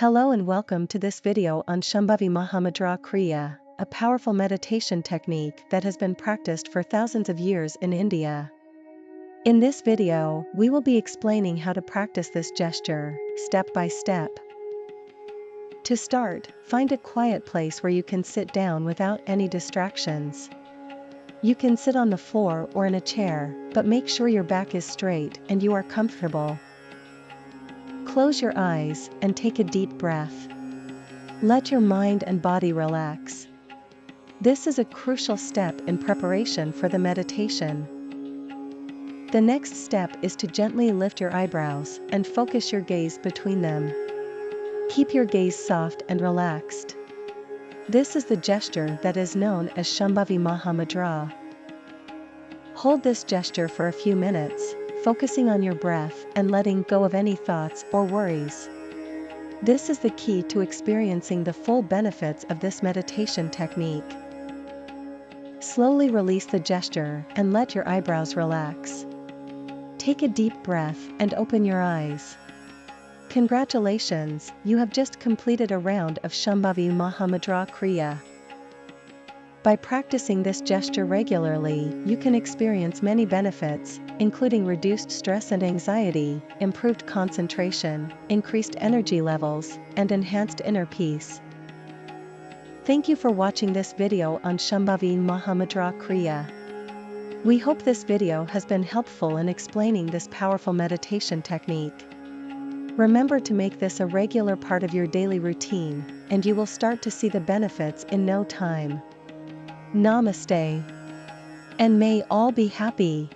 Hello and welcome to this video on Shambhavi Mahamudra Kriya, a powerful meditation technique that has been practiced for thousands of years in India. In this video, we will be explaining how to practice this gesture, step by step. To start, find a quiet place where you can sit down without any distractions. You can sit on the floor or in a chair, but make sure your back is straight and you are comfortable. Close your eyes and take a deep breath. Let your mind and body relax. This is a crucial step in preparation for the meditation. The next step is to gently lift your eyebrows and focus your gaze between them. Keep your gaze soft and relaxed. This is the gesture that is known as Shambhavi Mahamudra. Hold this gesture for a few minutes, focusing on your breath and letting go of any thoughts or worries. This is the key to experiencing the full benefits of this meditation technique. Slowly release the gesture and let your eyebrows relax. Take a deep breath and open your eyes. Congratulations, you have just completed a round of Shambhavi Mahamudra Kriya. By practicing this gesture regularly, you can experience many benefits, including reduced stress and anxiety, improved concentration, increased energy levels, and enhanced inner peace. Thank you for watching this video on Shambhavi Mahamudra Kriya. We hope this video has been helpful in explaining this powerful meditation technique. Remember to make this a regular part of your daily routine, and you will start to see the benefits in no time. Namaste. And may all be happy.